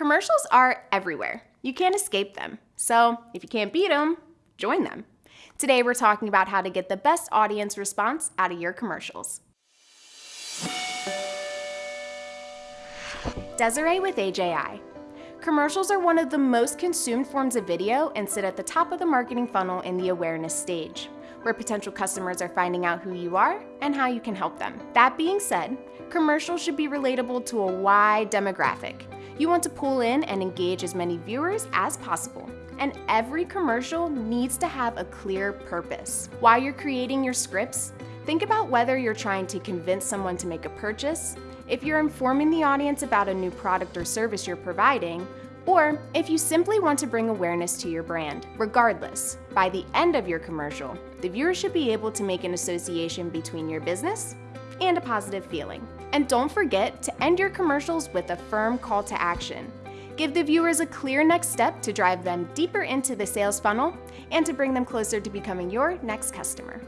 Commercials are everywhere. You can't escape them. So if you can't beat them, join them. Today we're talking about how to get the best audience response out of your commercials. Desiree with AJI. Commercials are one of the most consumed forms of video and sit at the top of the marketing funnel in the awareness stage, where potential customers are finding out who you are and how you can help them. That being said, commercials should be relatable to a wide demographic. You want to pull in and engage as many viewers as possible. And every commercial needs to have a clear purpose. While you're creating your scripts, think about whether you're trying to convince someone to make a purchase, if you're informing the audience about a new product or service you're providing, or if you simply want to bring awareness to your brand. Regardless, by the end of your commercial, the viewer should be able to make an association between your business and a positive feeling. And don't forget to end your commercials with a firm call to action. Give the viewers a clear next step to drive them deeper into the sales funnel and to bring them closer to becoming your next customer.